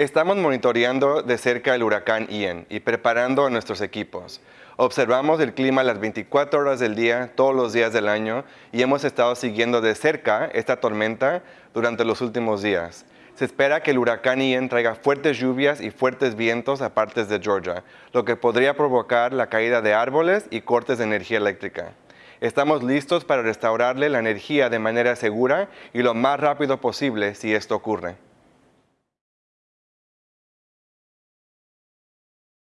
Estamos monitoreando de cerca el huracán Ian y preparando a nuestros equipos. Observamos el clima las 24 horas del día, todos los días del año, y hemos estado siguiendo de cerca esta tormenta durante los últimos días. Se espera que el huracán Ian traiga fuertes lluvias y fuertes vientos a partes de Georgia, lo que podría provocar la caída de árboles y cortes de energía eléctrica. Estamos listos para restaurarle la energía de manera segura y lo más rápido posible si esto ocurre.